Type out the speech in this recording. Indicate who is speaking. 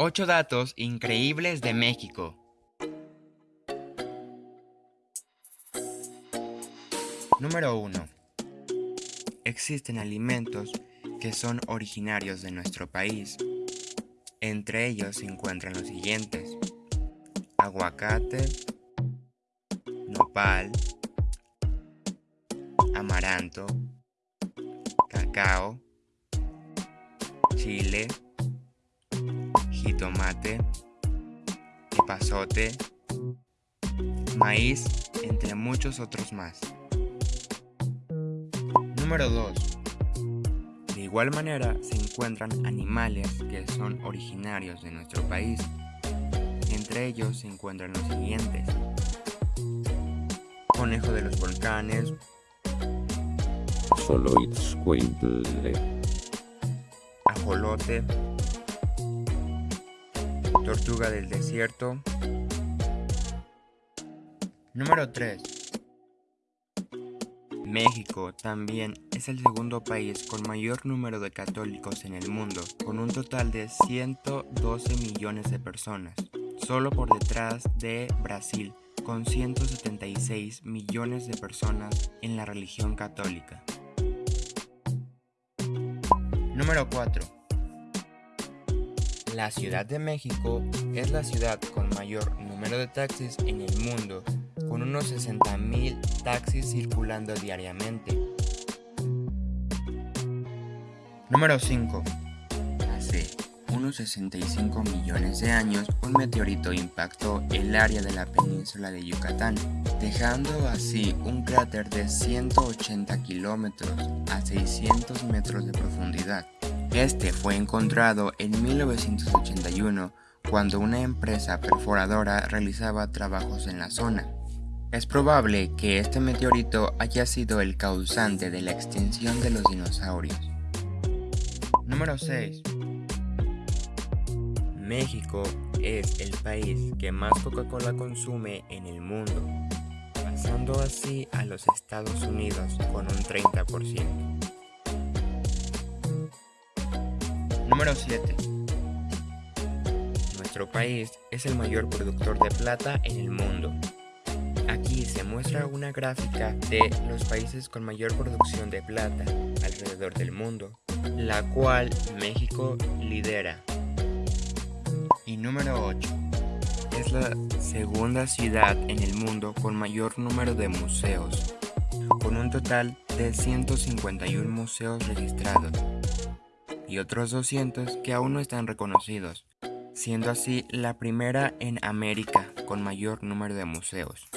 Speaker 1: 8 datos increíbles de México. Número 1. Existen alimentos que son originarios de nuestro país. Entre ellos se encuentran los siguientes. Aguacate, nopal, amaranto, cacao, chile, jitomate, epazote, maíz, entre muchos otros más. Número 2. De igual manera se encuentran animales que son originarios de nuestro país. Entre ellos se encuentran los siguientes. Conejo de los volcanes. Ajolote. Tortuga del desierto. Número 3. México también es el segundo país con mayor número de católicos en el mundo, con un total de 112 millones de personas, solo por detrás de Brasil, con 176 millones de personas en la religión católica. Número 4. La Ciudad de México es la ciudad con mayor número de taxis en el mundo, con unos 60.000 taxis circulando diariamente. Número 5. Hace unos 65 millones de años, un meteorito impactó el área de la península de Yucatán, dejando así un cráter de 180 kilómetros a 600 metros de profundidad. Este fue encontrado en 1981 cuando una empresa perforadora realizaba trabajos en la zona. Es probable que este meteorito haya sido el causante de la extinción de los dinosaurios. Número 6. México es el país que más Coca-Cola consume en el mundo, pasando así a los Estados Unidos con un 30%. Número 7. Nuestro país es el mayor productor de plata en el mundo. Aquí se muestra una gráfica de los países con mayor producción de plata alrededor del mundo, la cual México lidera. Y número 8. Es la segunda ciudad en el mundo con mayor número de museos, con un total de 151 museos registrados y otros 200 que aún no están reconocidos, siendo así la primera en América con mayor número de museos.